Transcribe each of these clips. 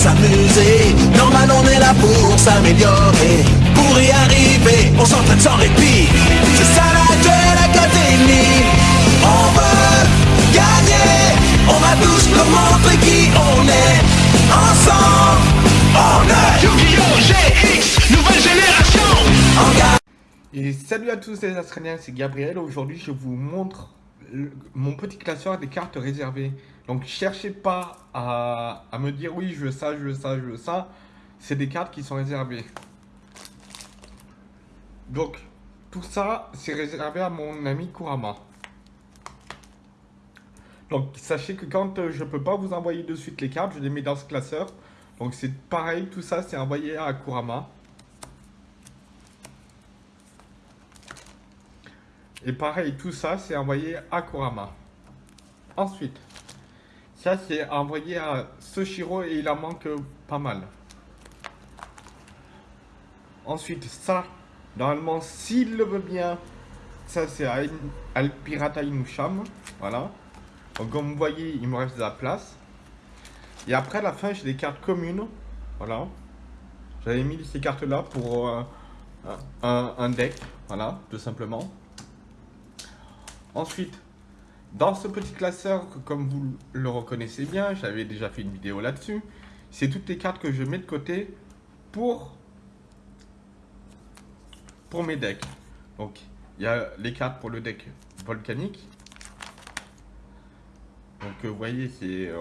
s'amuser. Normal, on est là pour s'améliorer. Pour y arriver, on s'entraîne sans répit. C'est ça la Duel Academy. On veut gagner. On va tous nous montrer qui on est. Ensemble, on est Yu-Gi-Oh! GX, nouvelle génération. Et salut à tous les Australiens, c'est Gabriel. Aujourd'hui, je vous montre mon petit classeur des cartes réservées. Donc, cherchez pas à, me dire oui, je veux ça, je veux ça, je veux ça. C'est des cartes qui sont réservées. Donc, tout ça, c'est réservé à mon ami Kurama. Donc, sachez que quand euh, je peux pas vous envoyer de suite les cartes, je les mets dans ce classeur. Donc, c'est pareil, tout ça, c'est envoyé à Kurama. Et pareil, tout ça, c'est envoyé à Kurama. Ensuite, ça, c'est envoyé à Soshiro et il en manque pas mal. Ensuite, ça, normalement, s'il le veut bien, ça, c'est à Al Pirata Inusham. Voilà. Donc, comme vous voyez, il me reste de la place. Et après, à la fin, j'ai des cartes communes. Voilà. J'avais mis ces cartes-là pour euh, un deck. Voilà, tout simplement. Ensuite, dans ce petit classeur, comme vous le reconnaissez bien, j'avais déjà fait une vidéo là-dessus, c'est toutes les cartes que je mets de côté pour, pour mes decks. Donc, il y a les cartes pour le deck volcanique. Donc, euh, vous voyez, c'est... euh,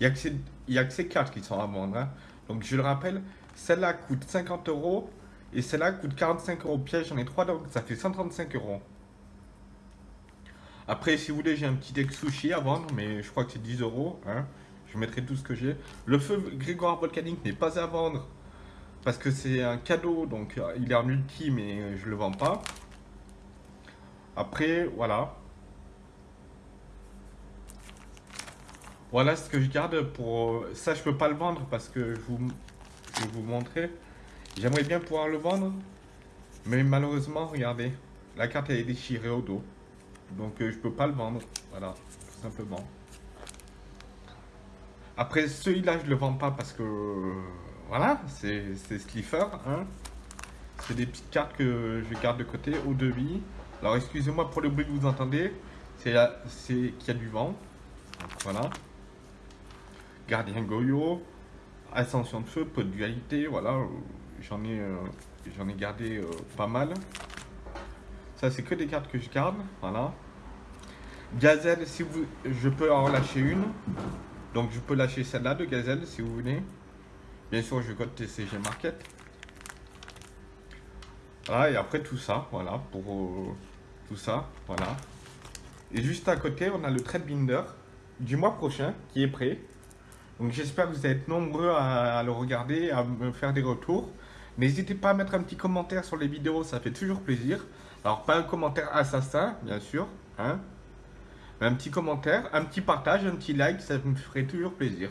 Il n'y a, que ces- il y a que ces cartes qui sont à vendre. hein. Donc je le rappelle, celle-là coûte 50 euros et celle-là coûte 45 euros piège. J'en ai trois donc ça fait 135 euros. Après, si vous voulez, j'ai un petit deck sushi à vendre, mais je crois que c'est 10 euros. hein. Je mettrai tout ce que j'ai. Le feu Grégoire volcanique n'est pas à vendre parce que c'est un cadeau, donc euh, il est en multi, mais je le vends pas. Après, voilà. Voilà ce que je garde pour... Ça, je peux pas le vendre parce que je, vous... je vous montrer. J'aimerais bien pouvoir le vendre. Mais malheureusement, regardez. La carte, elle est déchirée au dos. Donc, euh, je peux pas le vendre. Voilà, tout simplement. Après, celui-là, je le vends pas parce que... euh, Voilà, c'est Slipher. Hein. C'est des petites cartes que je garde de côté au devis. Alors, excusez-moi pour le bruit que vous entendez. C'est qu'il y a du vent. Voilà. Gardien Goyo, Ascension de Feu, peu de dualité, voilà, euh, j'en ai, euh, ai gardé euh, pas mal. Ça, c'est que des cartes que je garde, voilà. Gazelle, si vous, je peux en lâcher une, donc je peux lâcher celle-là de Gazelle si vous voulez. Bien sûr, je code TCG Market. Voilà, et après tout ça, voilà, pour tout ça, voilà. Et juste à côté, on a le trade binder du mois prochain qui est prêt. Donc j'espère que vous être nombreux à, à le regarder, à me faire des retours. N'hésitez pas à mettre un petit commentaire sur les vidéos, ça fait toujours plaisir. Alors pas un commentaire assassin, bien sûr, hein. Mais un petit commentaire, un petit partage, un petit like, ça me ferait toujours plaisir.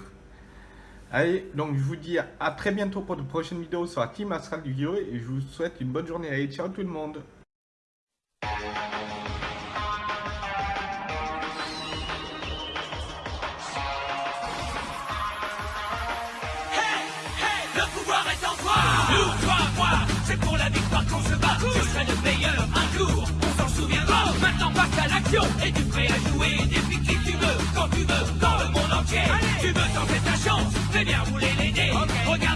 Allez, donc je vous dis à très bientôt pour de prochaines vidéos sur la Team Astral du Guillaume et je vous souhaite une bonne journée. Allez, ciao tout le monde